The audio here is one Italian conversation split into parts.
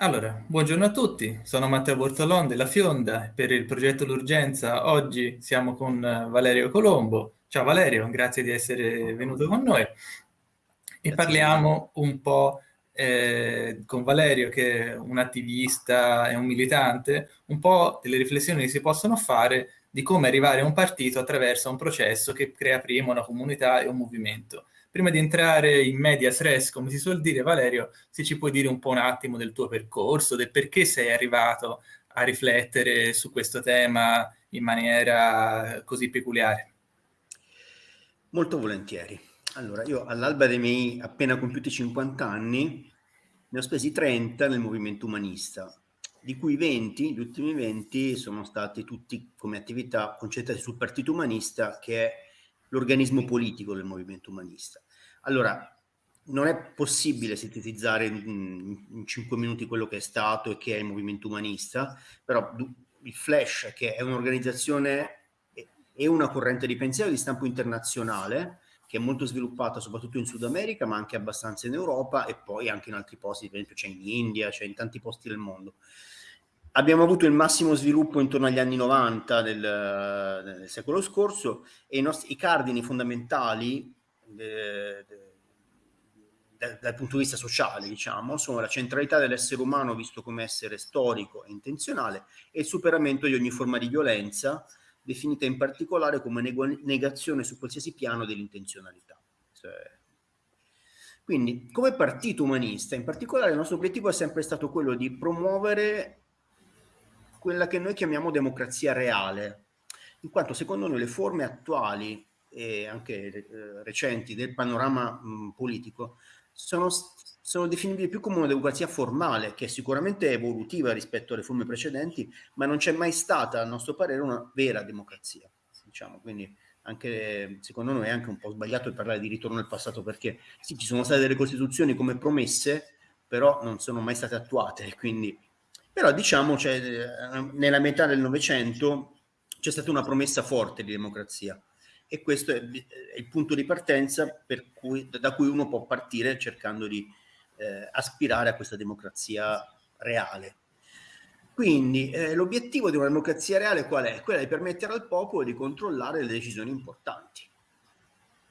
Allora, buongiorno a tutti, sono Matteo Bortolon della Fionda. Per il progetto L'Urgenza oggi siamo con Valerio Colombo. Ciao Valerio, grazie di essere venuto con noi. E parliamo un po' eh, con Valerio, che è un attivista e un militante, un po' delle riflessioni che si possono fare di come arrivare a un partito attraverso un processo che crea prima una comunità e un movimento prima di entrare in medias res, come si suol dire, Valerio, se ci puoi dire un po' un attimo del tuo percorso, del perché sei arrivato a riflettere su questo tema in maniera così peculiare. Molto volentieri. Allora, io all'alba dei miei appena compiuti 50 anni ne ho spesi 30 nel movimento umanista, di cui 20, gli ultimi 20, sono stati tutti come attività concentrati sul Partito Umanista, che è l'organismo politico del movimento umanista. Allora, non è possibile sintetizzare in, in 5 minuti quello che è stato e che è il movimento umanista, però il Flash, che è un'organizzazione e una corrente di pensiero di stampo internazionale, che è molto sviluppata soprattutto in Sud America, ma anche abbastanza in Europa e poi anche in altri posti, per esempio c'è in India, c'è in tanti posti del mondo. Abbiamo avuto il massimo sviluppo intorno agli anni 90 del, del secolo scorso e i, nostri, i cardini fondamentali de, de, de, dal punto di vista sociale, diciamo, sono la centralità dell'essere umano visto come essere storico e intenzionale e il superamento di ogni forma di violenza, definita in particolare come negazione su qualsiasi piano dell'intenzionalità. Cioè, quindi, come partito umanista, in particolare, il nostro obiettivo è sempre stato quello di promuovere quella che noi chiamiamo democrazia reale, in quanto secondo noi le forme attuali e anche eh, recenti del panorama mh, politico sono, sono definibili più come una democrazia formale, che è sicuramente evolutiva rispetto alle forme precedenti, ma non c'è mai stata, a nostro parere, una vera democrazia. Diciamo. Quindi anche, secondo noi è anche un po' sbagliato parlare di ritorno al passato, perché sì, ci sono state delle costituzioni come promesse, però non sono mai state attuate, quindi però diciamo cioè, eh, nella metà del Novecento c'è stata una promessa forte di democrazia e questo è, è il punto di partenza cui, da cui uno può partire cercando di eh, aspirare a questa democrazia reale. Quindi eh, l'obiettivo di una democrazia reale qual è? Quella di permettere al popolo di controllare le decisioni importanti,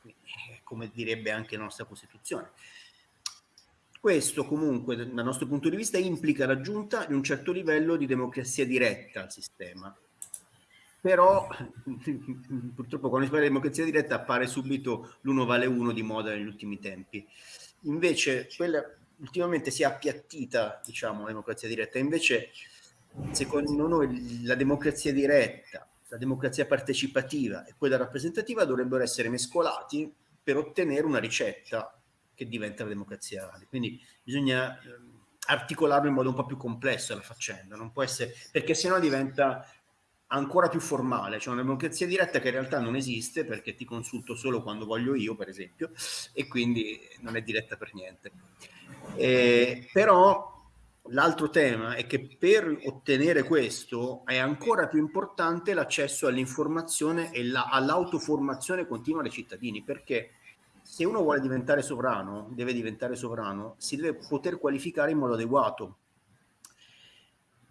Quindi, come direbbe anche la nostra Costituzione. Questo comunque, dal nostro punto di vista, implica l'aggiunta di un certo livello di democrazia diretta al sistema. Però, purtroppo, quando si parla di democrazia diretta appare subito l'uno vale uno di moda negli ultimi tempi. Invece, quella ultimamente si è appiattita, diciamo, la democrazia diretta. Invece, secondo noi, la democrazia diretta, la democrazia partecipativa e quella rappresentativa dovrebbero essere mescolati per ottenere una ricetta che diventa la democrazia reale. Quindi bisogna eh, articolarlo in modo un po' più complesso la faccenda, non può essere, perché sennò diventa ancora più formale, cioè una democrazia diretta che in realtà non esiste perché ti consulto solo quando voglio io, per esempio, e quindi non è diretta per niente. Eh, però l'altro tema è che per ottenere questo è ancora più importante l'accesso all'informazione e la, all'autoformazione continua dei cittadini, perché se uno vuole diventare sovrano, deve diventare sovrano, si deve poter qualificare in modo adeguato,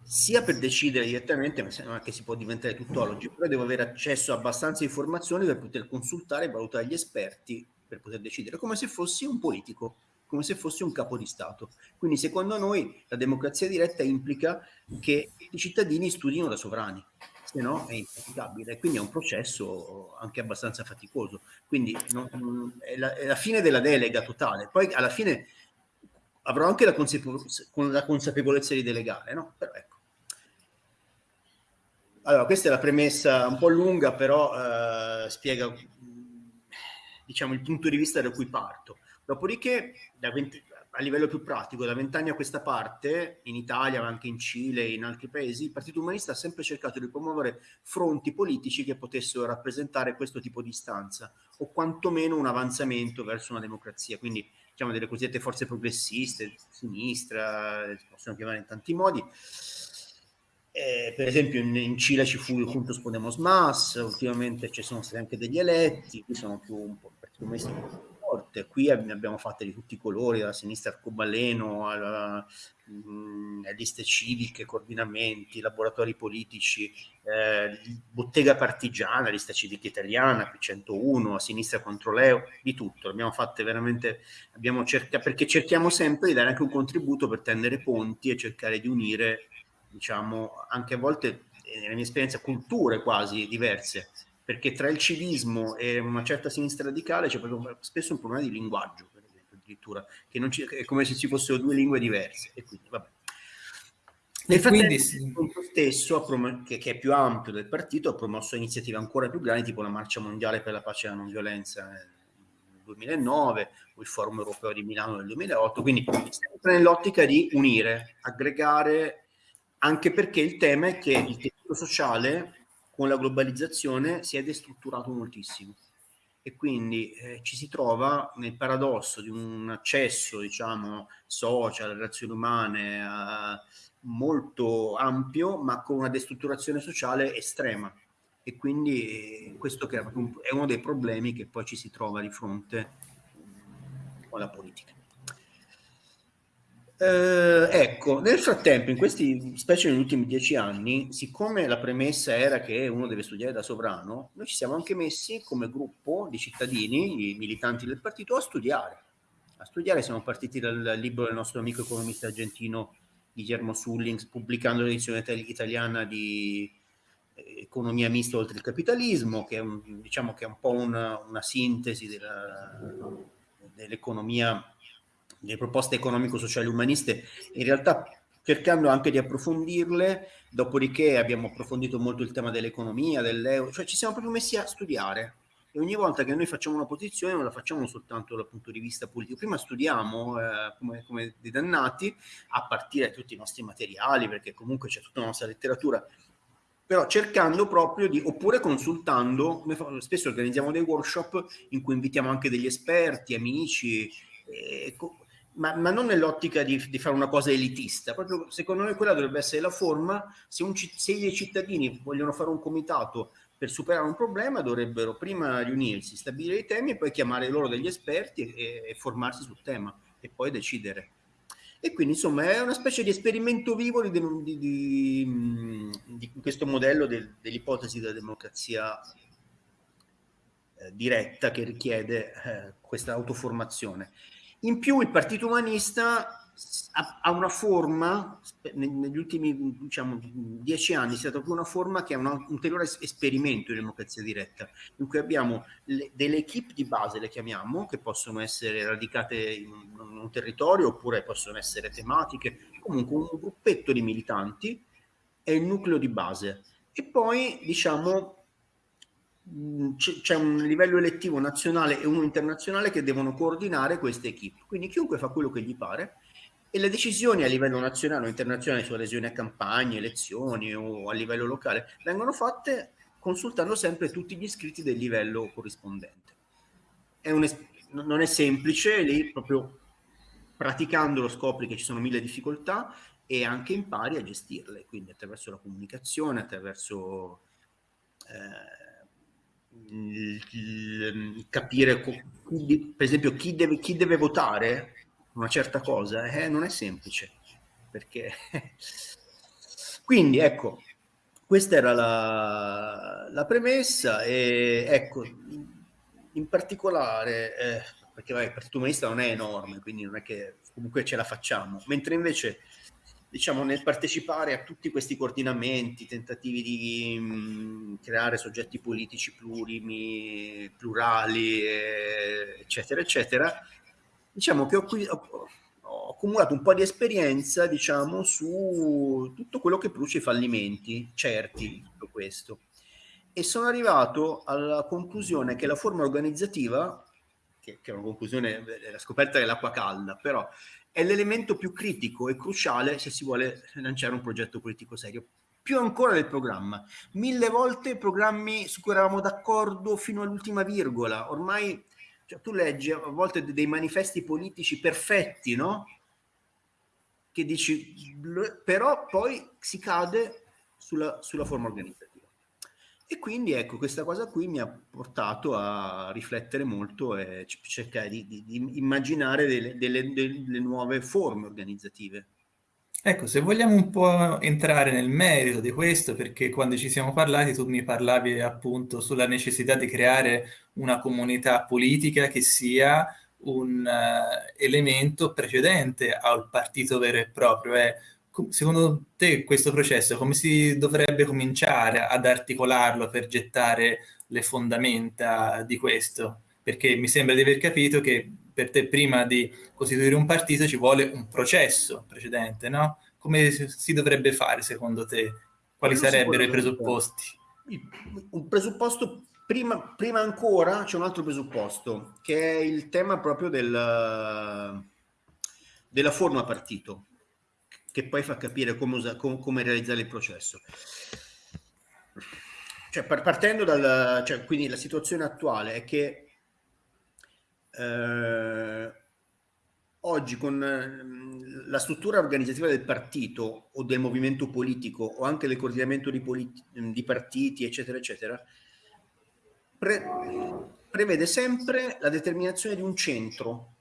sia per decidere direttamente, ma è che si può diventare tuttologi, però devo avere accesso a abbastanza informazioni per poter consultare e valutare gli esperti per poter decidere, come se fossi un politico, come se fossi un capo di Stato. Quindi secondo noi la democrazia diretta implica che i cittadini studino da sovrani se no è impraticabile. Quindi è un processo anche abbastanza faticoso. Quindi non, è, la, è, la, fine della delega totale. Poi alla fine avrò anche la, consapevo la consapevolezza di delegare, no? Però ecco. Allora, questa è la premessa un po' lunga, però eh, spiega diciamo, il punto di vista da cui parto. Dopodiché, da 20, a livello più pratico, da vent'anni a questa parte, in Italia, ma anche in Cile e in altri paesi, il Partito Umanista ha sempre cercato di promuovere fronti politici che potessero rappresentare questo tipo di istanza, o quantomeno un avanzamento verso una democrazia. Quindi, diciamo, delle cosiddette forze progressiste, sinistra, si possono chiamare in tanti modi. Eh, per esempio in, in, Cile ci fu il Juntos Podemos Mas, ultimamente ci sono stati anche degli eletti, qui sono più un po' il Partito Umanista forte. Qui abbiamo fatte di tutti i colori, dalla sinistra arcobaleno, alla, mh, mm, liste civiche, coordinamenti, laboratori politici, eh, bottega partigiana, lista civica italiana, P101, a sinistra contro l'EO, di tutto. Abbiamo fatte veramente, abbiamo cercato, perché cerchiamo sempre di dare anche un contributo per tendere ponti e cercare di unire, diciamo, anche a volte, nella mia esperienza, culture quasi diverse perché tra il civismo e una certa sinistra radicale c'è proprio spesso un problema di linguaggio, per esempio, addirittura, che ci, è come se ci fossero due lingue diverse. E quindi, vabbè. Nel frattempo, il punto stesso, che, che, è più ampio del partito, ha promosso iniziative ancora più grandi, tipo la Marcia Mondiale per la Pace e la Non Violenza nel 2009 o il Forum Europeo di Milano nel 2008, quindi sempre nell'ottica di unire, aggregare, anche perché il tema è che il tessuto sociale con la globalizzazione si è destrutturato moltissimo e quindi eh, ci si trova nel paradosso di un accesso, diciamo, social, relazioni umane eh, molto ampio, ma con una destrutturazione sociale estrema. E quindi eh, questo è uno dei problemi che poi ci si trova di fronte con la politica. Eh, ecco, nel frattempo, in questi, specie negli ultimi dieci anni, siccome la premessa era che uno deve studiare da sovrano, noi ci siamo anche messi come gruppo di cittadini, militanti del partito, a studiare. A studiare siamo partiti dal libro del nostro amico economista argentino Guillermo Sullings, pubblicando l'edizione italiana di eh, Economia mista oltre il capitalismo, che è un, diciamo che è un po' una, una sintesi dell'economia le proposte economico-sociali umaniste, in realtà cercando anche di approfondirle, dopodiché abbiamo approfondito molto il tema dell'economia, dell'euro, cioè ci siamo proprio messi a studiare. E ogni volta che noi facciamo una posizione non la facciamo soltanto dal punto di vista politico, prima studiamo eh, come, come dei dannati a partire da tutti i nostri materiali, perché comunque c'è tutta la nostra letteratura, però cercando proprio di, oppure consultando, spesso organizziamo dei workshop in cui invitiamo anche degli esperti, amici, eh, ma, ma non nell'ottica di, di, fare una cosa elitista, proprio secondo noi quella dovrebbe essere la forma, se, un, se i cittadini vogliono fare un comitato per superare un problema dovrebbero prima riunirsi, stabilire i temi e poi chiamare loro degli esperti e, e formarsi sul tema e poi decidere. E quindi insomma è una specie di esperimento vivo di, di, di, di questo modello del, dell'ipotesi della democrazia eh, diretta che richiede eh, questa autoformazione. In più il Partito Umanista ha, una forma, negli ultimi diciamo, dieci anni è stata più una forma che è un ulteriore esperimento di democrazia diretta, in cui abbiamo le, delle equip di base, le chiamiamo, che possono essere radicate in un, territorio oppure possono essere tematiche, comunque un gruppetto di militanti è il nucleo di base. E poi diciamo c'è un livello elettivo nazionale e uno internazionale che devono coordinare queste equip. Quindi chiunque fa quello che gli pare e le decisioni a livello nazionale o internazionale su adesione a campagne, elezioni o a livello locale vengono fatte consultando sempre tutti gli iscritti del livello corrispondente. È non è semplice, lì proprio praticandolo scopri che ci sono mille difficoltà e anche impari a gestirle, quindi attraverso la comunicazione, attraverso... Eh, capire, per esempio, chi deve, chi deve votare una certa cosa, eh, non è semplice. Perché... Quindi, ecco, questa era la, la premessa e ecco, in particolare, eh, perché vai, il Partito Umanista non è enorme, quindi non è che comunque ce la facciamo, mentre invece diciamo, nel partecipare a tutti questi coordinamenti, tentativi di mh, mm, creare soggetti politici plurimi, plurali, eccetera, eccetera, diciamo che ho, ho, ho, accumulato un po' di esperienza, diciamo, su tutto quello che produce i fallimenti certi tutto questo. E sono arrivato alla conclusione che la forma organizzativa, che, che è una conclusione, la scoperta dell'acqua calda, però è l'elemento più critico e cruciale se si vuole lanciare un progetto politico serio. Più ancora del programma. Mille volte programmi su cui eravamo d'accordo fino all'ultima virgola. Ormai cioè, tu leggi a volte dei manifesti politici perfetti, no? Che dici, però poi si cade sulla, sulla forma organizzativa. E quindi ecco, questa cosa qui mi ha portato a riflettere molto e cercare di, di, di immaginare delle, delle, delle nuove forme organizzative. Ecco, se vogliamo un po' entrare nel merito di questo, perché quando ci siamo parlati tu mi parlavi appunto sulla necessità di creare una comunità politica che sia un uh, elemento precedente al partito vero e proprio. Eh, secondo te questo processo come si dovrebbe cominciare ad articolarlo per gettare le fondamenta di questo? Perché mi sembra di aver capito che per te prima di costituire un partito ci vuole un processo precedente, no? Come si dovrebbe fare secondo te? Quali sarebbero i presupposti? Un presupposto Prima, prima, ancora c'è un altro presupposto, che è il tema proprio del, della forma partito che poi fa capire come, usa, com, come realizzare il processo. Cioè, partendo dal... Cioè, quindi la situazione attuale è che eh, oggi con eh, la struttura organizzativa del partito o del movimento politico o anche del coordinamento di, di partiti, eccetera, eccetera, pre- prevede sempre la determinazione di un centro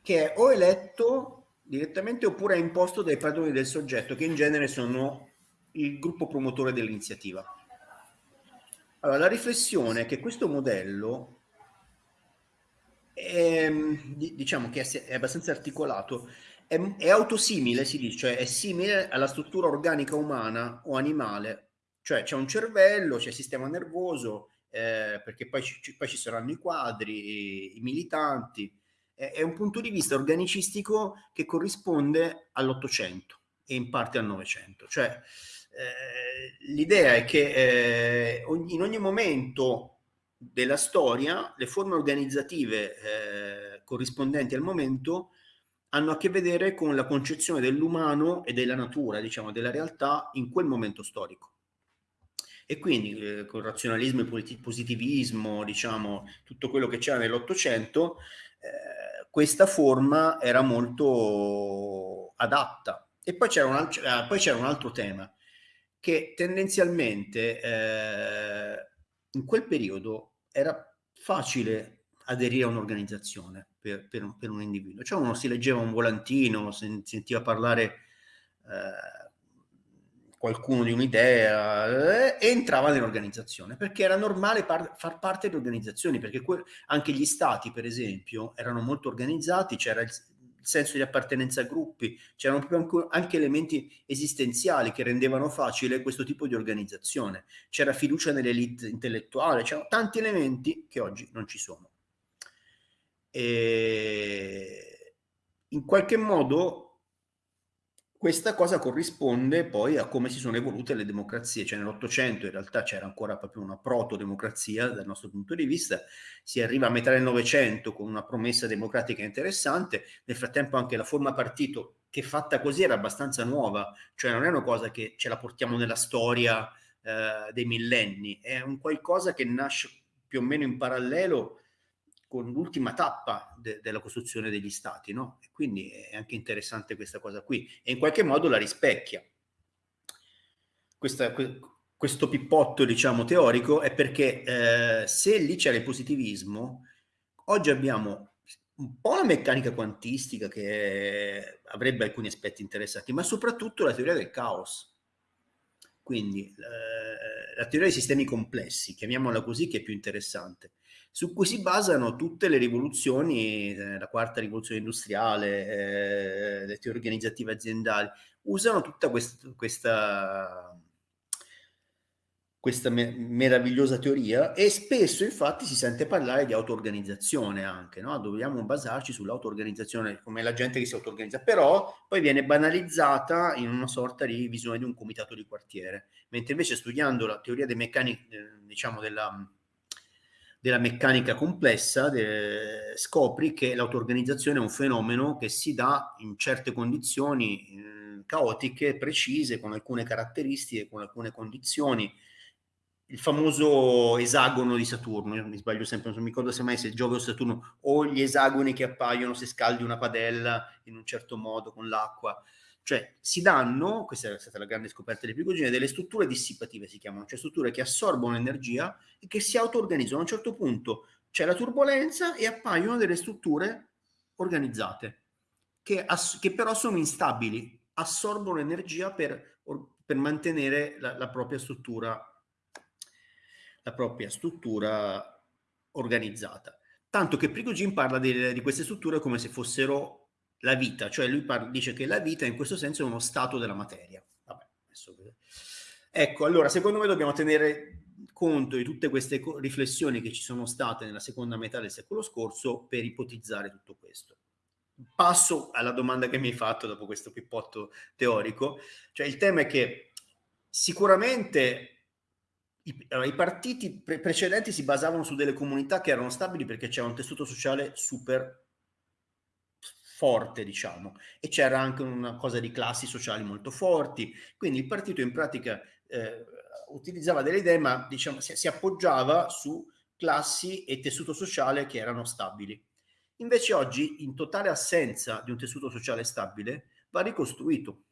che è o eletto direttamente oppure è imposto dai padroni del soggetto, che in genere sono il gruppo promotore dell'iniziativa. Allora, la riflessione è che questo modello è, diciamo che è abbastanza articolato, è, è autosimile, si dice, cioè è simile alla struttura organica umana o animale, cioè c'è un cervello, c'è il sistema nervoso, eh, perché poi ci, poi ci saranno i quadri, i, i militanti, è un punto di vista organicistico che corrisponde all'Ottocento e in parte al Novecento. Cioè, eh, l'idea è che eh, in ogni momento della storia le forme organizzative eh, corrispondenti al momento hanno a che vedere con la concezione dell'umano e della natura, diciamo, della realtà in quel momento storico. E quindi eh, con razionalismo e positivismo, diciamo, tutto quello che c'era nell'Ottocento, eh, questa forma era molto adatta. E poi c'era un, c'era un altro tema che tendenzialmente eh, in quel periodo era facile aderire a un'organizzazione per, per, per, un, individuo. Cioè uno si leggeva un volantino, sentiva parlare eh, qualcuno di un'idea eh, entrava nell'organizzazione perché era normale par- far parte di organizzazioni perché que- anche gli stati per esempio erano molto organizzati c'era il, il senso di appartenenza a gruppi c'erano proprio anche elementi esistenziali che rendevano facile questo tipo di organizzazione. C'era fiducia nell'elite intellettuale c'erano tanti elementi che oggi non ci sono. E in qualche modo questa cosa corrisponde poi a come si sono evolute le democrazie, cioè nell'Ottocento in realtà c'era ancora proprio una proto-democrazia dal nostro punto di vista, si arriva a metà del Novecento con una promessa democratica interessante, nel frattempo anche la forma partito che fatta così era abbastanza nuova, cioè non è una cosa che ce la portiamo nella storia eh, dei millenni, è un qualcosa che nasce più o meno in parallelo con l'ultima tappa de- della costruzione degli stati, no? E quindi è anche interessante questa cosa qui e in qualche modo la rispecchia. Questa, que- questo pippotto, diciamo, teorico è perché eh, se lì c'era il positivismo, oggi abbiamo un po' la meccanica quantistica che avrebbe alcuni aspetti interessanti, ma soprattutto la teoria del caos. Quindi eh, la teoria dei sistemi complessi, chiamiamola così, che è più interessante su cui si basano tutte le rivoluzioni, eh, la quarta rivoluzione industriale, eh, le teorie organizzative aziendali, usano tutta quest- questa, questa me- meravigliosa teoria e spesso infatti si sente parlare di auto-organizzazione anche, no? dobbiamo basarci sull'auto-organizzazione come la gente che si auto-organizza, però poi viene banalizzata in una sorta di visione di un comitato di quartiere, mentre invece studiando la teoria dei meccanici, eh, diciamo della della meccanica complessa, de, scopri che l'auto-organizzazione è un fenomeno che si dà in certe condizioni eh, caotiche, precise, con alcune caratteristiche, con alcune condizioni il famoso esagono di Saturno, mi sbaglio sempre, non mi ricordo se mai se Giove o Saturno, o gli esagoni che appaiono se scaldi una padella in un certo modo con l'acqua. Cioè si danno, questa è stata la grande scoperta di Prigogine, delle strutture dissipative si chiamano, cioè strutture che assorbono energia e che si auto-organizzano. A un certo punto c'è la turbolenza e appaiono delle strutture organizzate, che, che però sono instabili, assorbono energia per, per mantenere la, la propria struttura la propria struttura organizzata. Tanto che Prigogine parla di, di queste strutture come se fossero la vita, cioè lui dice che la vita in questo senso è uno stato della materia. Vabbè, ecco, allora secondo me dobbiamo tenere conto di tutte queste riflessioni che ci sono state nella seconda metà del secolo scorso per ipotizzare tutto questo. Passo alla domanda che mi hai fatto dopo questo pippotto teorico, cioè il tema è che sicuramente i, allora, i partiti pre precedenti si basavano su delle comunità che erano stabili perché c'era un tessuto sociale super forte, diciamo, e c'era anche una cosa di classi sociali molto forti, quindi il partito in pratica eh, utilizzava delle idee, ma diciamo, si, si appoggiava su classi e tessuto sociale che erano stabili. Invece oggi, in totale assenza di un tessuto sociale stabile, va ricostruito,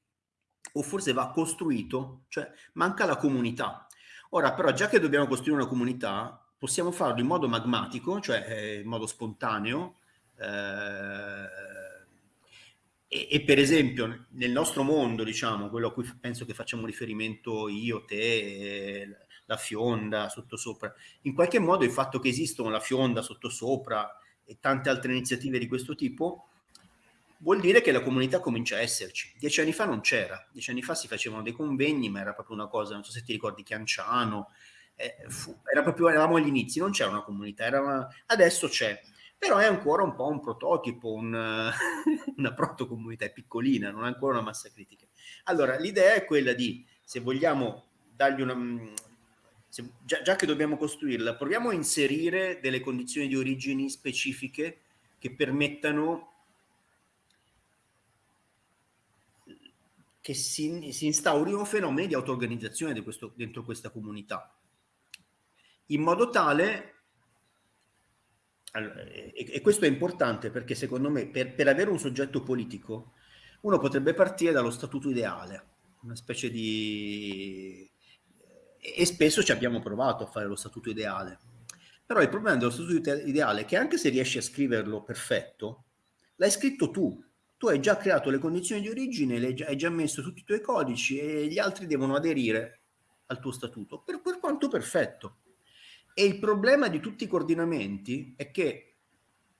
o forse va costruito, cioè manca la comunità. Ora, però, già che dobbiamo costruire una comunità, possiamo farlo in modo magmatico, cioè eh, in modo spontaneo, eh, e, e, per esempio nel nostro mondo, diciamo, quello a cui penso che facciamo riferimento io, te, la fionda, sottosopra, in qualche modo il fatto che esistono la fionda, sottosopra e tante altre iniziative di questo tipo vuol dire che la comunità comincia a esserci. Dieci anni fa non c'era, dieci anni fa si facevano dei convegni, ma era proprio una cosa, non so se ti ricordi Chianciano, eh, fu, era proprio, eravamo agli inizi, non c'era una comunità, una, adesso c'è, però è ancora un po' un prototipo, un, una protocomunità, piccolina, non è ancora una massa critica. Allora, l'idea è quella di, se vogliamo dargli una... Se, già, già che dobbiamo costruirla, proviamo a inserire delle condizioni di origini specifiche che permettano che si, si instaurino fenomeni di auto-organizzazione dentro questa comunità, in modo tale, e, questo è importante perché secondo me per, per avere un soggetto politico uno potrebbe partire dallo statuto ideale, una specie di... e spesso ci abbiamo provato a fare lo statuto ideale, però il problema dello statuto ideale è che anche se riesci a scriverlo perfetto, l'hai scritto tu, tu hai già creato le condizioni di origine, hai già messo tutti i tuoi codici e gli altri devono aderire al tuo statuto, per, per quanto perfetto. E il problema di tutti i coordinamenti è che,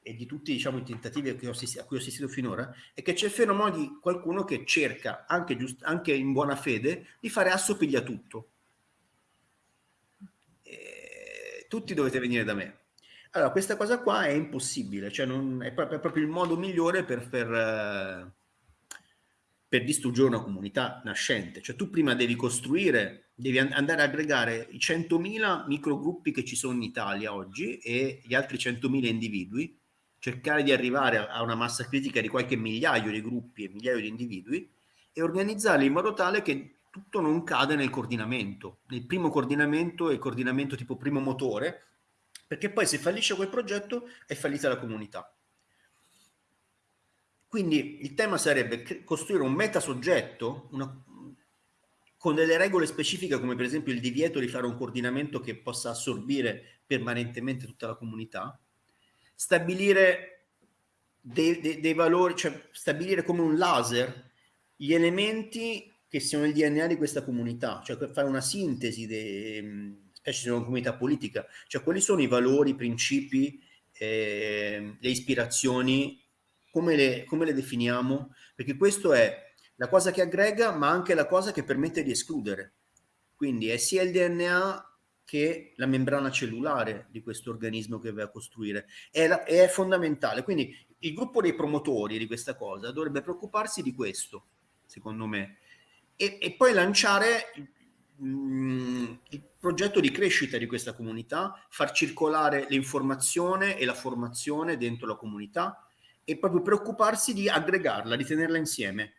e di tutti diciamo, i tentativi a cui ho assistito finora, è che c'è il fenomeno di qualcuno che cerca, anche, anche in buona fede, di fare assopiglia tutto. E tutti dovete venire da me. Allora, questa cosa qua è impossibile, cioè non, è, proprio, è, proprio, il modo migliore per, per, per, distruggere una comunità nascente. Cioè tu prima devi costruire, devi andare a aggregare i 100.000 microgruppi che ci sono in Italia oggi e gli altri 100.000 individui, cercare di arrivare a una massa critica di qualche migliaio di gruppi e migliaio di individui e organizzarli in modo tale che tutto non cade nel coordinamento. Nel primo coordinamento, il coordinamento tipo primo motore, perché poi se fallisce quel progetto è fallita la comunità. Quindi il tema sarebbe costruire un metasoggetto una, con delle regole specifiche come per esempio il divieto di fare un coordinamento che possa assorbire permanentemente tutta la comunità, stabilire dei, dei, dei valori, cioè stabilire come un laser gli elementi che siano il DNA di questa comunità, cioè fare una sintesi dei specie se una comunità politica, cioè quali sono i valori, i principi, eh, le ispirazioni, come le, come le definiamo? Perché questo è la cosa che aggrega, ma anche la cosa che permette di escludere. Quindi è sia il DNA che la membrana cellulare di questo organismo che vai a costruire. È, la, è fondamentale. Quindi il gruppo dei promotori di questa cosa dovrebbe preoccuparsi di questo, secondo me, e, e poi lanciare Mm, il progetto di crescita di questa comunità, far circolare l'informazione e la formazione dentro la comunità e proprio preoccuparsi di aggregarla, di tenerla insieme.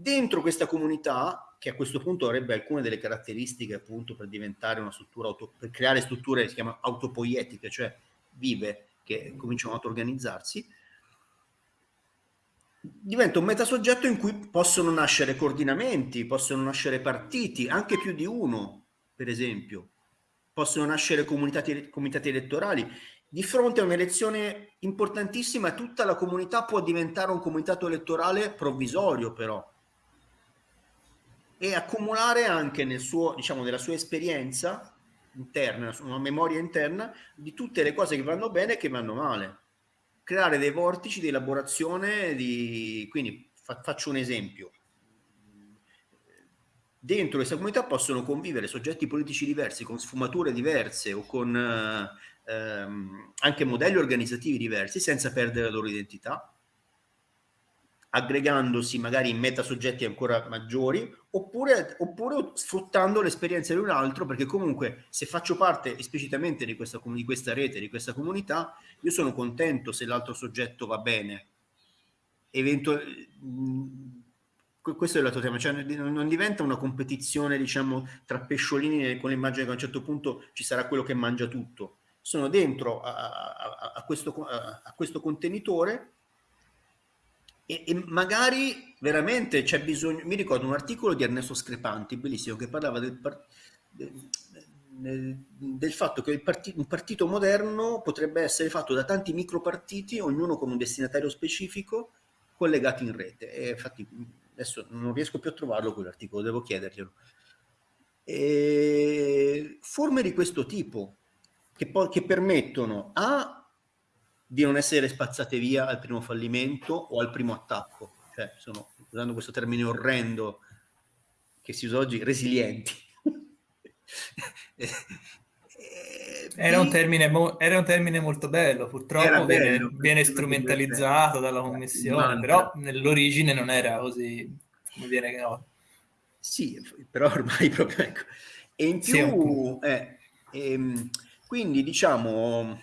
Dentro questa comunità, che a questo punto avrebbe alcune delle caratteristiche appunto per diventare una struttura, auto, per creare strutture che si chiamano autopoietiche, cioè vive, che cominciano ad organizzarsi, diventa un metasoggetto in cui possono nascere coordinamenti, possono nascere partiti, anche più di uno, per esempio, possono nascere comitati, comitati elettorali. Di fronte a un'elezione importantissima, tutta la comunità può diventare un comitato elettorale provvisorio, però, e accumulare anche nel suo, diciamo, nella sua esperienza interna, una memoria interna di tutte le cose che vanno bene e che vanno male. Creare dei vortici di elaborazione di... Quindi fa, faccio un esempio. Dentro questa comunità possono convivere soggetti politici diversi, con sfumature diverse o con eh, ehm, anche modelli organizzativi diversi, senza perdere la loro identità aggregandosi magari in metasoggetti ancora maggiori, oppure, oppure sfruttando l'esperienza di un altro, perché comunque se faccio parte esplicitamente di questa, di questa rete, di questa comunità, io sono contento se l'altro soggetto va bene. Eventu- questo è l'altro tema, cioè non diventa una competizione diciamo tra pesciolini con l'immagine che a un certo punto ci sarà quello che mangia tutto. Sono dentro a, a, a, questo, a questo contenitore e, e, magari veramente c'è bisogno. Mi ricordo un articolo di Ernesto Screpanti, bellissimo, che parlava del, del, del fatto che part, un partito moderno potrebbe essere fatto da tanti micropartiti, ognuno con un destinatario specifico, collegati in rete. E infatti adesso non riesco più a trovarlo quell'articolo, devo chiederglielo. E forme di questo tipo che, che permettono a di non essere spazzate via al primo fallimento o al primo attacco. Cioè, sono, usando questo termine orrendo che si usa oggi, resilienti. Era un, termine, era un termine molto bello, purtroppo bello, viene, viene strumentalizzato dalla commissione, però nell'origine non era così come viene no. Sì, però ormai proprio ecco. E in più, sì, eh, ehm, quindi diciamo,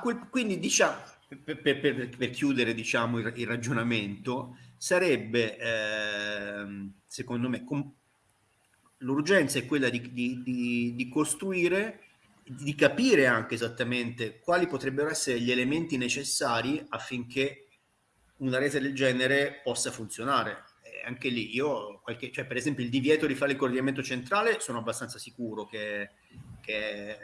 Quel, quindi diciamo, per, per, per, chiudere diciamo, il, il ragionamento, sarebbe eh, secondo me com- l'urgenza è quella di, di, di, di, costruire, di capire anche esattamente quali potrebbero essere gli elementi necessari affinché una rete del genere possa funzionare. Anche lì io, qualche, cioè per esempio il divieto di fare il coordinamento centrale, sono abbastanza sicuro che, che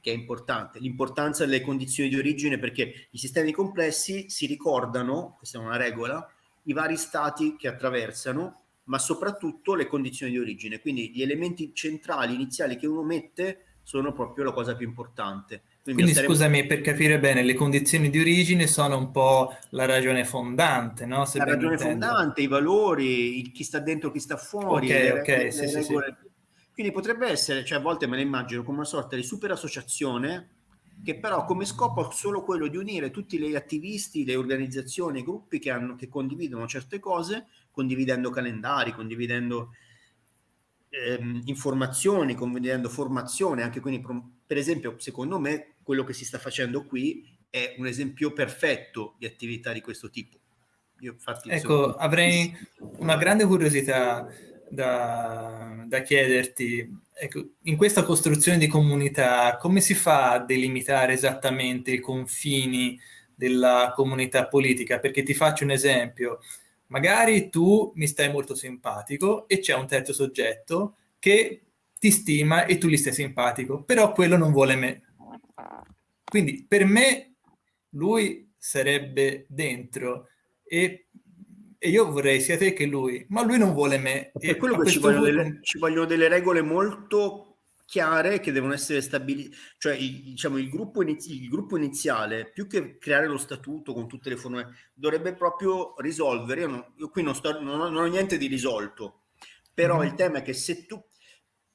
che è importante, l'importanza delle condizioni di origine perché i sistemi complessi si ricordano, questa è una regola, i vari stati che attraversano, ma soprattutto le condizioni di origine, quindi gli elementi centrali iniziali che uno mette sono proprio la cosa più importante. Quindi, Quindi staremo... scusami, per capire bene, le condizioni di origine sono un po' la ragione fondante, no? Se la ragione intendo. fondante, i valori, chi sta dentro, chi sta fuori, Ok, le, ok, le, sì, le regole... sì, quindi potrebbe essere, cioè a volte me la immagino come una sorta di super associazione che però come scopo ha solo quello di unire tutti gli attivisti, le organizzazioni, i gruppi che, hanno, che condividono certe cose, condividendo calendari, condividendo ehm, informazioni, condividendo formazione, anche quindi per esempio secondo me quello che si sta facendo qui è un esempio perfetto di attività di questo tipo. Io, infatti, ecco, sono... avrei una grande curiosità da, da chiederti, ecco, in questa costruzione di comunità, come si fa a delimitare esattamente i confini della comunità politica? Perché ti faccio un esempio, magari tu mi stai molto simpatico e c'è un terzo soggetto che ti stima e tu gli stai simpatico, però quello non vuole me. Quindi per me lui sarebbe dentro e e io vorrei sia te che lui, ma lui non vuole me. Per quello che ci vogliono, punto... delle, ci vogliono, delle, regole molto chiare che devono essere stabilite, cioè il, diciamo, il, gruppo inizi- il, gruppo iniziale, più che creare lo statuto con tutte le forme, dovrebbe proprio risolvere, io, non, io qui non, sto, non, ho, non, ho, niente di risolto, però mm. il tema è che se tu,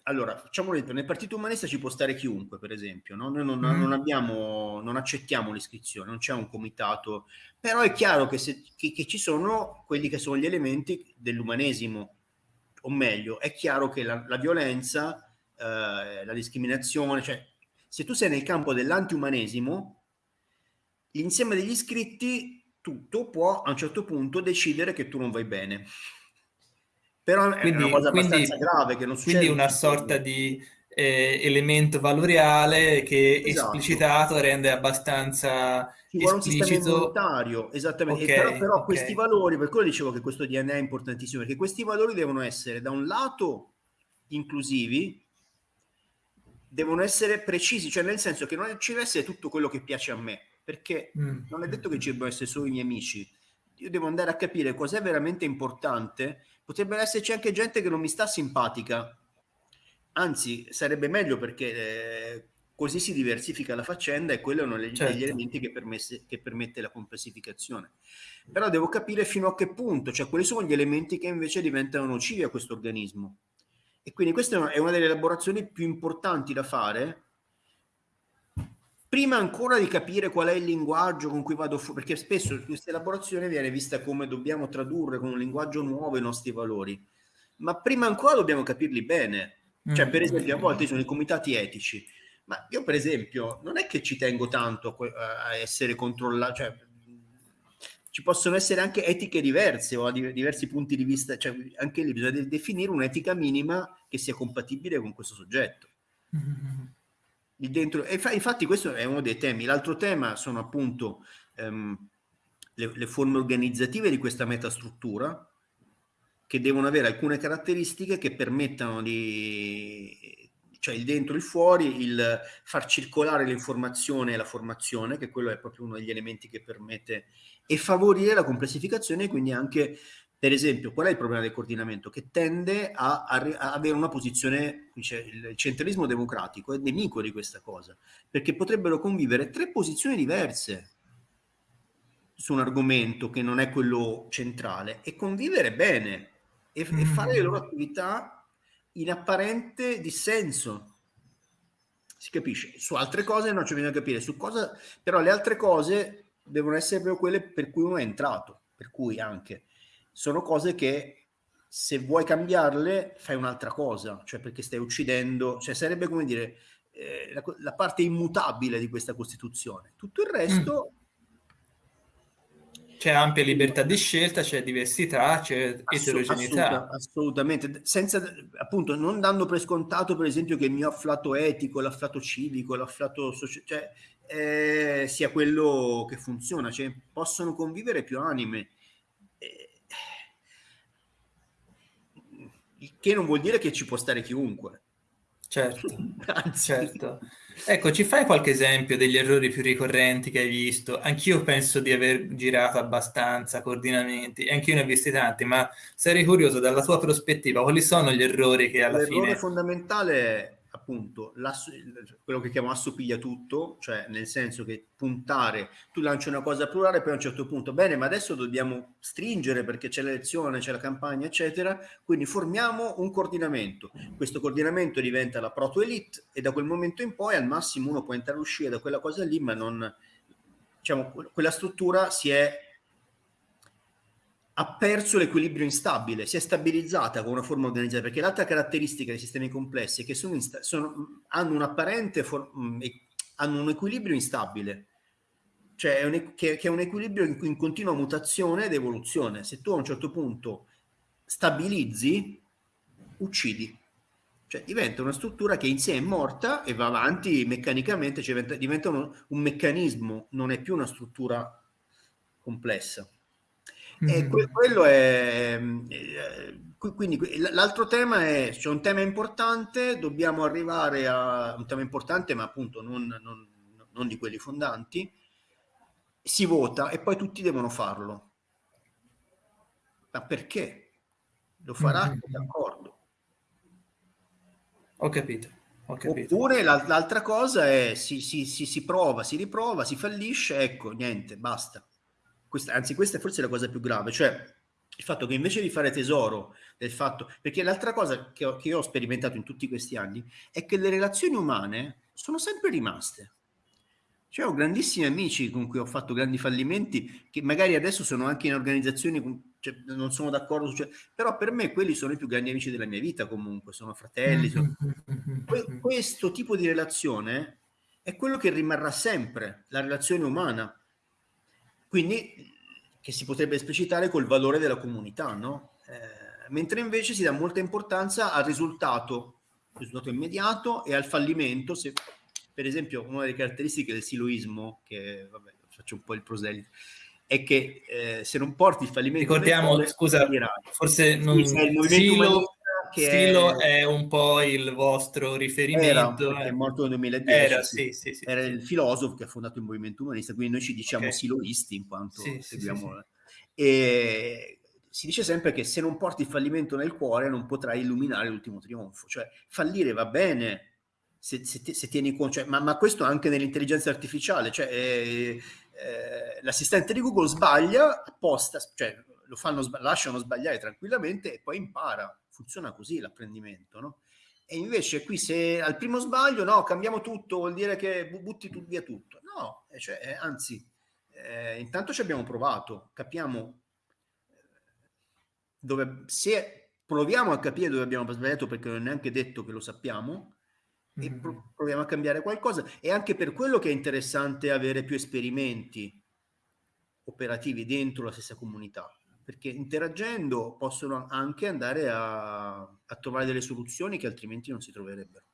allora, facciamo un esempio, nel Partito Umanista ci può stare chiunque, per esempio, no? noi non, mm. non, abbiamo, non accettiamo l'iscrizione, non c'è un comitato, però è chiaro che, se, che, che, ci sono quelli che sono gli elementi dell'umanesimo, o meglio, è chiaro che la, la violenza, eh, la discriminazione, cioè se tu sei nel campo dell'antiumanesimo, l'insieme degli iscritti tutto può a un certo punto decidere che tu non vai bene. Però quindi, è una cosa quindi, abbastanza grave che non succede. Quindi una sorta di eh, elemento valoriale che esatto. esplicitato rende abbastanza Ci vuole esplicito... un sistema immunitario, esattamente. Okay, però, però okay. questi valori, per quello dicevo che questo DNA è importantissimo, perché questi valori devono essere da un lato inclusivi, devono essere precisi, cioè nel senso che non ci deve essere tutto quello che piace a me, perché mm. non è detto che ci debbano essere solo i miei amici. Io devo andare a capire cos'è veramente importante. Potrebbe esserci anche gente che non mi sta simpatica, anzi sarebbe meglio perché eh, così si diversifica la faccenda e quello è uno degli, certo. elementi che, permesse, che, permette la complessificazione. Però devo capire fino a che punto, cioè quali sono gli elementi che invece diventano nocivi a questo organismo. E quindi questa è una delle elaborazioni più importanti da fare prima ancora di capire qual è il linguaggio con cui vado fuori, perché spesso questa elaborazione viene vista come dobbiamo tradurre con un linguaggio nuovo i nostri valori, ma prima ancora dobbiamo capirli bene. Cioè, per mm. esempio, a volte sono i comitati etici, ma io, per esempio, non è che ci tengo tanto a essere controllato, cioè, ci possono essere anche etiche diverse o diversi punti di vista, cioè anche lì bisogna definire un'etica minima che sia compatibile con questo soggetto. Dentro, e infatti questo è uno dei temi. L'altro tema sono appunto um, le, le forme organizzative di questa metastruttura, che devono avere alcune caratteristiche che permettano di, cioè il dentro e il fuori, il far circolare l'informazione e la formazione, che quello è proprio uno degli elementi che permette, e favorire la complessificazione e quindi anche, per esempio, qual è il problema del coordinamento? Che tende a, a, a avere una posizione, dice, il centralismo democratico è nemico di questa cosa, perché potrebbero convivere tre posizioni diverse su un argomento che non è quello centrale e convivere bene e, mm. e fare le loro attività in apparente dissenso. Si capisce? Su altre cose non c'è bisogno di capire, su cosa, però le altre cose devono essere proprio quelle per cui uno è entrato, per cui anche sono cose che se vuoi cambiarle fai un'altra cosa, cioè perché stai uccidendo, cioè sarebbe come dire eh, la, la, parte immutabile di questa Costituzione. Tutto il resto mm c'è ampia libertà di scelta, c'è diversità, c'è eterogeneità. assolutamente, senza appunto non dando per scontato, per esempio, che il mio afflato etico, l'afflato civico, l'afflato sociale, cioè, eh, sia quello che funziona, cioè, possono convivere più anime. Eh, che non vuol dire che ci può stare chiunque. Certo, certo. Ecco, ci fai qualche esempio degli errori più ricorrenti che hai visto? Anch'io penso di aver girato abbastanza coordinamenti, anch'io ne ho visti tanti, ma sarei curioso dalla tua prospettiva, quali sono gli errori che alla L'errore fine... L'errore fondamentale appunto quello che chiamo assopiglia tutto, cioè nel senso che puntare, tu lanci una cosa plurale, poi a un certo punto, bene, ma adesso dobbiamo stringere perché c'è l'elezione, c'è la campagna, eccetera, quindi formiamo un coordinamento. Questo coordinamento diventa la proto-elite e da quel momento in poi al massimo uno può entrare e uscire da quella cosa lì, ma non, diciamo, quella struttura si è ha perso l'equilibrio instabile, si è stabilizzata con una forma organizzata, perché l'altra caratteristica dei sistemi complessi è che sono sono, hanno un for- mm, hanno un equilibrio instabile, cioè è un, che, che, è un equilibrio in, in continua mutazione ed evoluzione. Se tu a un certo punto stabilizzi, uccidi. Cioè diventa una struttura che in sé è morta e va avanti meccanicamente, cioè diventa, diventa uno, un meccanismo, non è più una struttura complessa. E que- quello è... Eh, quindi l'altro tema è, c'è un tema importante, dobbiamo arrivare a un tema importante, ma appunto non, non, non di quelli fondanti, si vota e poi tutti devono farlo. Ma perché? Lo farà mm-hmm. d'accordo. Ho capito. Ho capito. Oppure l'altra cosa è si, si, si, si prova, si riprova, si fallisce, ecco, niente, basta questa, anzi questa è forse la cosa più grave, cioè il fatto che invece di fare tesoro del fatto, perché l'altra cosa che, ho, che io ho sperimentato in tutti questi anni è che le relazioni umane sono sempre rimaste. Cioè, ho grandissimi amici con cui ho fatto grandi fallimenti, che magari adesso sono anche in organizzazioni, cioè, non sono d'accordo, cioè, però per me quelli sono i più grandi amici della mia vita comunque, sono fratelli. Sono... Que- questo tipo di relazione è quello che rimarrà sempre, la relazione umana. Quindi che si potrebbe esplicitare col valore della comunità, no? Eh, mentre invece si dà molta importanza al risultato, risultato immediato e al fallimento. Se, per esempio, una delle caratteristiche del siloismo, che vabbè, faccio un po' il proselito, è che eh, se non porti il fallimento... Ricordiamo, scusa, forse non... Il movimento Silo, che Silo è... è... un po' il vostro riferimento. Era, è morto nel 2010. Era, sì, sì, sì, era il filosofo che ha fondato il movimento umanista, quindi noi ci diciamo okay. siloisti in quanto seguiamo... E si dice sempre che se non porti il fallimento nel cuore non potrai illuminare l'ultimo trionfo. Cioè, fallire va bene, se, se, se tieni conto, cioè, ma, ma, questo anche nell'intelligenza artificiale, cioè, eh, eh, l'assistente di Google sbaglia apposta, cioè lo fanno, lasciano sbagliare tranquillamente e poi impara. Funziona così l'apprendimento, no? E invece qui se al primo sbaglio, no, cambiamo tutto, vuol dire che butti tu, via tutto. No, cioè, eh, anzi, eh, intanto ci abbiamo provato, capiamo dove, se proviamo a capire dove abbiamo sbagliato perché non è neanche detto che lo sappiamo, e mm-hmm. proviamo a cambiare qualcosa. E anche per quello che è interessante avere più esperimenti operativi dentro la stessa comunità, perché interagendo possono anche andare a, a trovare delle soluzioni che altrimenti non si troverebbero.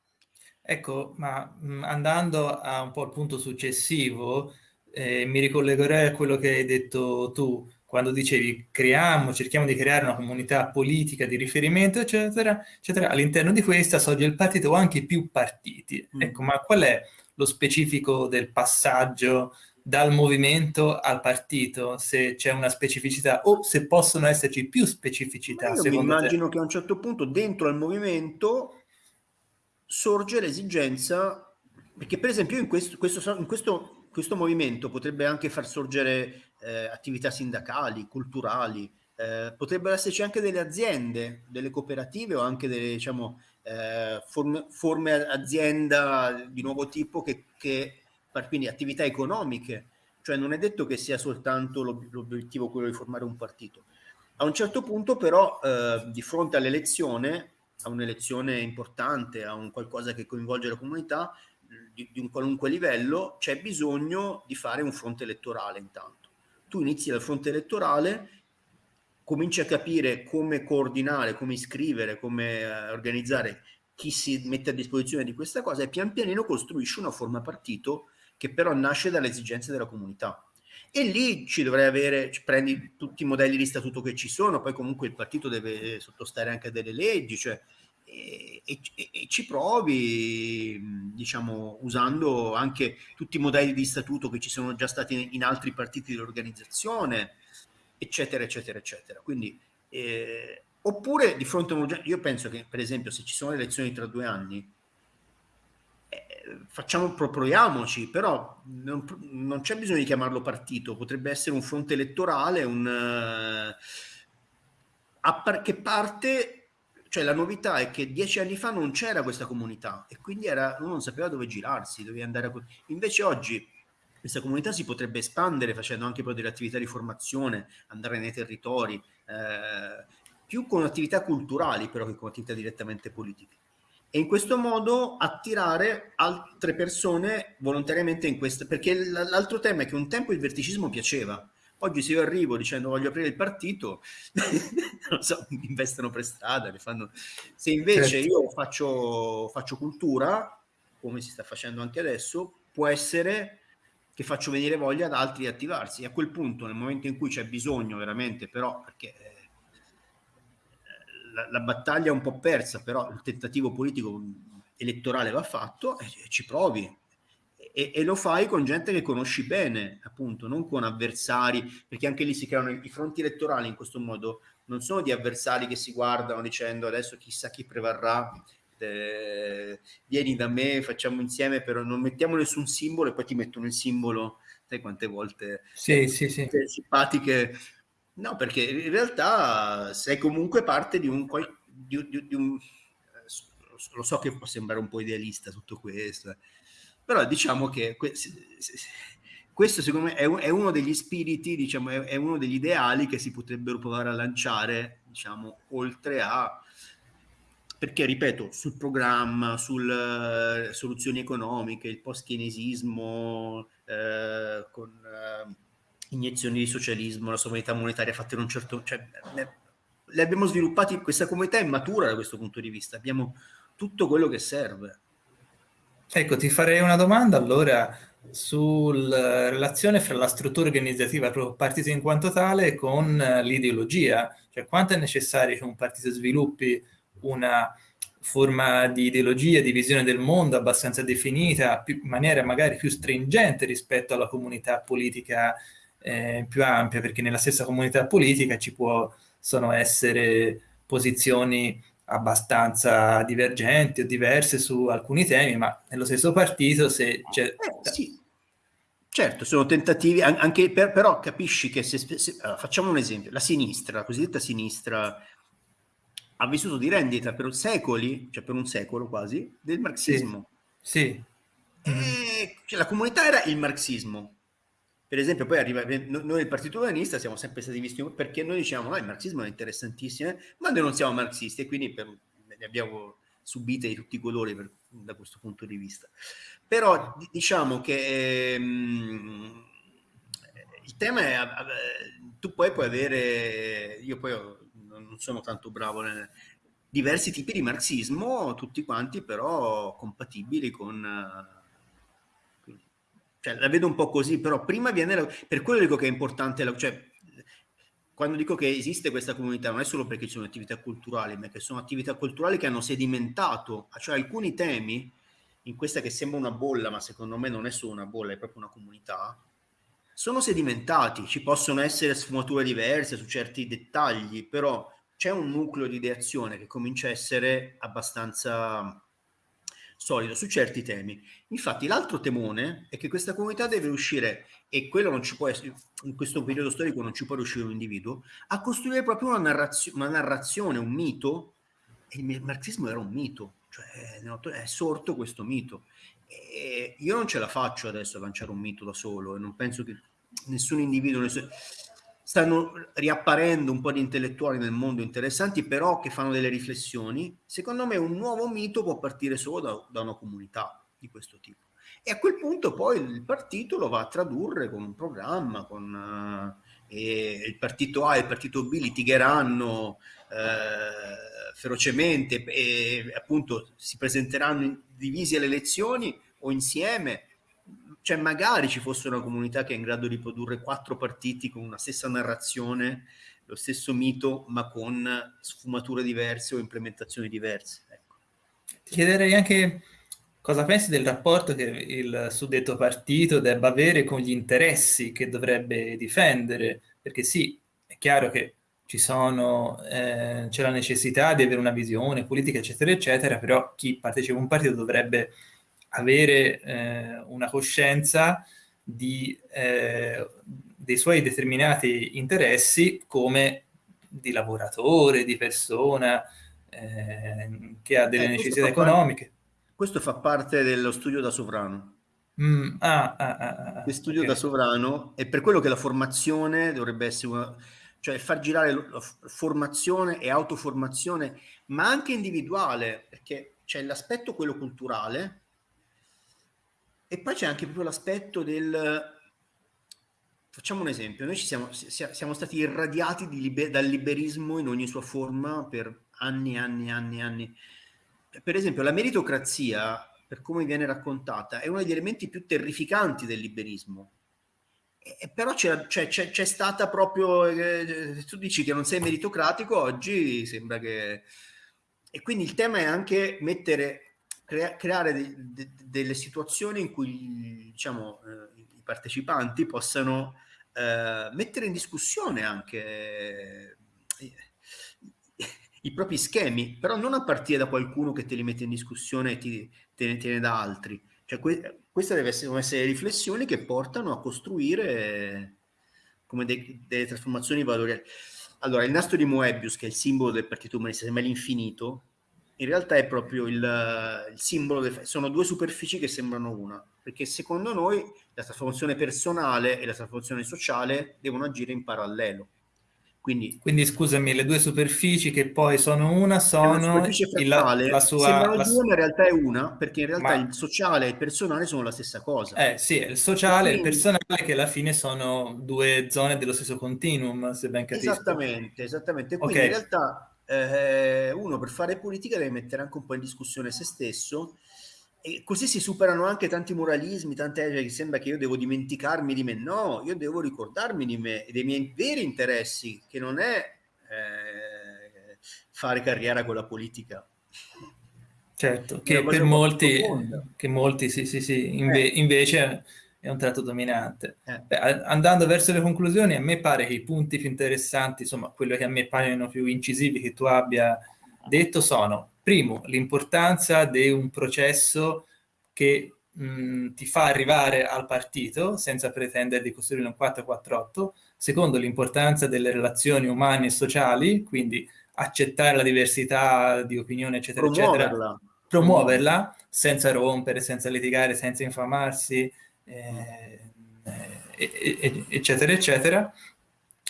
Ecco, ma mh, andando a un po' al punto successivo, eh, mi ricollegherei a quello che hai detto tu quando dicevi creiamo, cerchiamo di creare una comunità politica di riferimento, eccetera, eccetera, all'interno di questa sorge il partito o anche più partiti. Mm. Ecco, ma qual è lo specifico del passaggio dal movimento al partito, se c'è una specificità o se possono esserci più specificità? Ma io mi immagino te? che a un certo punto dentro al movimento sorge l'esigenza, perché per esempio in questo, questo, in questo, questo movimento potrebbe anche far sorgere eh, attività sindacali, culturali, eh, potrebbero esserci anche delle aziende, delle cooperative o anche delle diciamo, eh, forme, forme, azienda di nuovo tipo che, che quindi attività economiche, cioè non è detto che sia soltanto l'obiettivo quello di formare un partito. A un certo punto però eh, di fronte all'elezione, a un'elezione importante, a un qualcosa che coinvolge la comunità, di, di un qualunque livello, c'è bisogno di fare un fronte elettorale intanto tu inizi dal fronte elettorale, cominci a capire come coordinare, come iscrivere, come uh, organizzare chi si mette a disposizione di questa cosa e pian pianino costruisci una forma partito che però nasce dalle esigenze della comunità. E lì ci dovrei avere, prendi tutti i modelli di statuto che ci sono, poi comunque il partito deve sottostare anche a delle leggi, cioè e, e, e, ci provi, diciamo, usando anche tutti i modelli di statuto che ci sono già stati in altri partiti dell'organizzazione, eccetera, eccetera, eccetera. Quindi, eh, oppure di fronte a un io penso che, per esempio, se ci sono elezioni tra due anni, facciamo, proviamoci, però non, non, c'è bisogno di chiamarlo partito, potrebbe essere un fronte elettorale, un, uh, che parte cioè la novità è che dieci anni fa non c'era questa comunità e quindi era, uno non sapeva dove girarsi, doveva andare a... Invece oggi questa comunità si potrebbe espandere facendo anche poi delle attività di formazione, andare nei territori, eh, più con attività culturali però che con attività direttamente politiche. E in questo modo attirare altre persone volontariamente in questa... Perché l'altro tema è che un tempo il verticismo piaceva, Oggi se io arrivo dicendo voglio aprire il partito, non so, mi investono per strada, mi fanno... Se invece certo. io faccio, faccio cultura, come si sta facendo anche adesso, può essere che faccio venire voglia ad altri di attivarsi. E a quel punto, nel momento in cui c'è bisogno veramente, però, perché la, la, battaglia è un po' persa, però il tentativo politico elettorale va fatto, e, e ci provi, e, e, lo fai con gente che conosci bene, appunto, non con avversari, perché anche lì si creano i fronti elettorali in questo modo, non sono di avversari che si guardano dicendo adesso chissà chi prevarrà, eh, vieni da me, facciamo insieme, però non mettiamo nessun simbolo e poi ti mettono il simbolo, sai quante volte sì, sì, sì. simpatiche. No, perché in realtà sei comunque parte di un, di, di, di un lo so che può sembrare un po' idealista tutto questo, eh. Però diciamo che questo secondo me è, uno degli spiriti, diciamo, è, uno degli ideali che si potrebbero provare a lanciare, diciamo, oltre a perché ripeto, sul programma, sulle uh, soluzioni economiche, il post-chinesismo, uh, con uh, iniezioni di socialismo, la sovranità monetaria fatta in un certo... Cioè, le abbiamo sviluppati, questa comunità è matura da questo punto di vista, abbiamo tutto quello che serve. Ecco, ti farei una domanda allora sulla relazione fra la struttura organizzativa proprio partito in quanto tale con l'ideologia, cioè quanto è necessario che un partito sviluppi una forma di ideologia, di visione del mondo abbastanza definita, in maniera magari più stringente rispetto alla comunità politica eh, più ampia, perché nella stessa comunità politica ci possono essere posizioni abbastanza divergenti o diverse su alcuni temi, ma nello stesso partito se c'è... Eh, sì. Certo, sono tentativi, anche per, però capisci che se, se allora, facciamo un esempio, la sinistra, la cosiddetta sinistra, ha vissuto di rendita per secoli, cioè per un secolo quasi, del marxismo. Sì. sì. E, cioè, la comunità era il marxismo. Per esempio, poi arriva, noi il Partito Umanista siamo sempre stati visti perché noi diciamo no, il marxismo è interessantissimo, eh, ma noi non siamo marxisti e quindi per, ne abbiamo subite di tutti i colori per, da questo punto di vista. Però diciamo che ehm, il tema è, tu poi puoi avere, io poi non sono tanto bravo nel, diversi tipi di marxismo, tutti quanti però compatibili con cioè, la vedo un po' così, però prima viene, la, per quello dico che è importante, la, cioè, quando dico che esiste questa comunità non è solo perché ci sono attività culturali, ma che sono attività culturali che hanno sedimentato, cioè alcuni temi, in questa che sembra una bolla, ma secondo me non è solo una bolla, è proprio una comunità, sono sedimentati, ci possono essere sfumature diverse su certi dettagli, però c'è un nucleo di ideazione che comincia a essere abbastanza solido su certi temi. Infatti l'altro temone è che questa comunità deve riuscire, e quello non ci può essere, in questo periodo storico non ci può riuscire un individuo, a costruire proprio una, narrazio, una narrazione, un mito, e il marxismo era un mito, cioè è sorto questo mito. E io non ce la faccio adesso a lanciare un mito da solo e non penso che nessun individuo... Nessun stanno riapparendo un po' di intellettuali nel mondo interessanti, però che fanno delle riflessioni. Secondo me un nuovo mito può partire solo da, da una comunità di questo tipo. E a quel punto poi il partito lo va a tradurre con un programma, con, uh, il partito A e il partito B litigheranno uh, ferocemente e appunto si presenteranno divisi alle elezioni o insieme cioè magari ci fosse una comunità che è in grado di produrre quattro partiti con una stessa narrazione, lo stesso mito, ma con sfumature diverse o implementazioni diverse. Ecco. Ti chiederei anche cosa pensi del rapporto che il suddetto partito debba avere con gli interessi che dovrebbe difendere, perché sì, è chiaro che sono, eh, c'è la necessità di avere una visione politica, eccetera, eccetera, però chi partecipa a un partito dovrebbe avere eh, una coscienza di, eh, dei suoi determinati interessi come di lavoratore, di persona eh, che ha delle eh, necessità economiche. Parte, questo fa parte dello studio da sovrano. Mm, ah, ah, ah, ah studio okay. da sovrano è per quello che la formazione dovrebbe essere una, cioè far girare la formazione e autoformazione, ma anche individuale, perché c'è l'aspetto quello culturale, e poi c'è anche proprio l'aspetto del... Facciamo un esempio, noi siamo, siamo stati irradiati liber, dal liberismo in ogni sua forma per anni e anni e anni e anni. Per esempio la meritocrazia, per come viene raccontata, è uno degli elementi più terrificanti del liberismo. E, però c'è, c'è stata proprio... Eh, tu dici che non sei meritocratico, oggi sembra che... E quindi il tema è anche mettere crea creare de de delle situazioni in cui diciamo, eh, i partecipanti possano eh, mettere in discussione anche eh, i propri schemi, però non a partire da qualcuno che te li mette in discussione e ti, te ne tiene da altri. Cioè, que queste devono essere riflessioni che portano a costruire come de delle trasformazioni valoriali. Allora, il nastro di Moebius, che è il simbolo del Partito Umanista, sembra l'infinito, in realtà è proprio il, il simbolo, del, sono due superfici che sembrano una, perché secondo noi la trasformazione personale e la trasformazione sociale devono agire in parallelo. Quindi, Quindi scusami, le due superfici che poi sono una sono frattale, il, la sua, sembrano la, due, ma in realtà è una, perché in realtà ma, il sociale e il personale sono la stessa cosa. eh sì, il sociale e il personale che alla fine sono due zone dello stesso continuum, se ben capisco. Esattamente, esattamente. Quindi Ok. in realtà eh, uno per fare politica deve mettere anche un po' in discussione se stesso e così si superano anche tanti moralismi, tante che sembra che io devo dimenticarmi di me. No, io devo ricordarmi di me e dei miei veri interessi, che non è eh, fare carriera con la politica. Certo, che per molti, che molti sì, sì, sì, inve- Eh, invece è un tratto dominante. eh. Beh, andando verso le conclusioni, a me pare che i punti più interessanti, insomma, quello che a me paiono più incisivi che tu abbia detto sono, primo, l'importanza di un processo che mh, ti fa arrivare al partito senza pretendere di costruire un 448, secondo, l'importanza delle relazioni umane e sociali, quindi accettare la diversità di opinione, eccetera, eccetera, Promuoverla. promuoverla senza rompere, senza litigare, senza infamarsi, eh, eh, eh, eccetera, eccetera.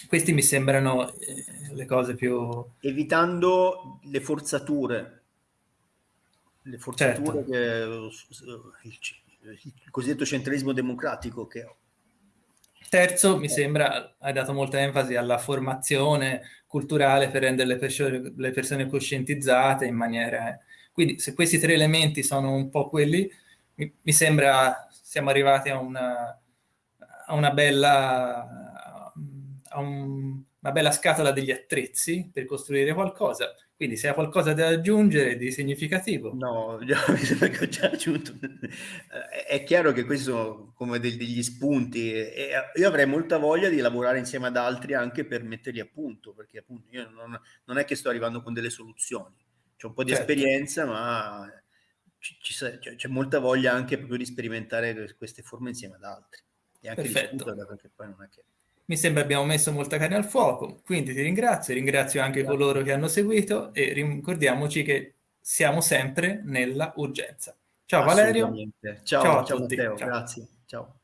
Questi mi sembrano eh, le cose più... Evitando le forzature. Le forzature Certo. che il, il cosiddetto centralismo democratico che Terzo, mi sembra, hai dato molta enfasi alla formazione culturale per rendere le persone, le persone coscientizzate in maniera... Quindi se questi tre elementi sono un po' quelli, mi, mi sembra siamo arrivati a una, a una bella... a un, una bella scatola degli attrezzi per costruire qualcosa. Quindi se hai qualcosa da aggiungere di significativo. No, già, mi sembra che ho già aggiunto. È chiaro che questi sono come degli spunti e io avrei molta voglia di lavorare insieme ad altri anche per metterli a punto, perché appunto io non, non è che sto arrivando con delle soluzioni. C'è un po' di Certo. esperienza, ma c'è, c'è molta voglia anche proprio di sperimentare queste forme insieme ad altri. E anche Perfetto. discuterle, perché poi non è che... Mi sembra abbiamo messo molta carne al fuoco, quindi ti ringrazio, ringrazio anche Grazie. coloro che hanno seguito e ricordiamoci che siamo sempre nella urgenza. Ciao Valerio. Assolutamente. Ciao, Ciao a ciao tutti. Matteo, Ciao. grazie. Ciao.